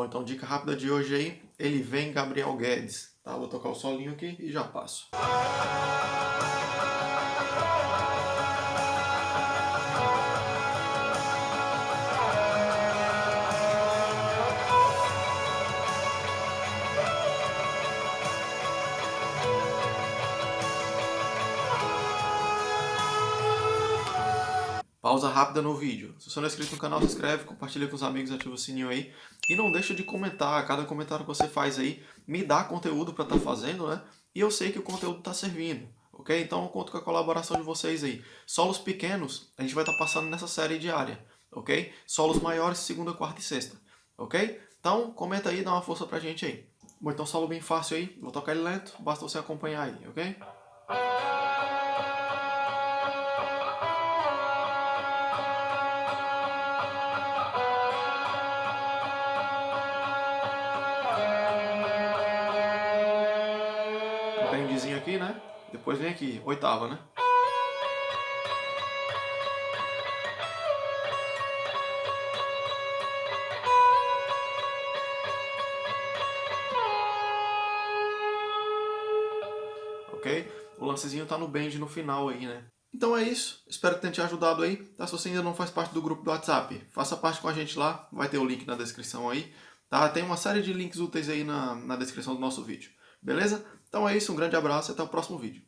Bom, então dica rápida de hoje aí, ele vem Gabriel Guedes, tá? Vou tocar o solinho aqui e já passo. Pausa rápida no vídeo. Se você não é inscrito no canal, se inscreve, compartilha com os amigos, ativa o sininho aí. E não deixa de comentar, cada comentário que você faz aí me dá conteúdo para estar tá fazendo, né? E eu sei que o conteúdo está servindo, ok? Então eu conto com a colaboração de vocês aí. Solos pequenos, a gente vai estar tá passando nessa série diária, ok? Solos maiores, segunda, quarta e sexta, ok? Então comenta aí, dá uma força pra gente aí. Bom, então solo bem fácil aí, vou tocar ele lento, basta você acompanhar aí, ok? Aqui, né? Depois vem aqui, oitava, né? Ok? O lancezinho tá no bend no final aí, né? Então é isso, espero que tenha te ajudado aí. Tá? Se você ainda não faz parte do grupo do WhatsApp, faça parte com a gente lá, vai ter o link na descrição aí. Tá? Tem uma série de links úteis aí na, na descrição do nosso vídeo. Beleza? Então é isso, um grande abraço e até o próximo vídeo.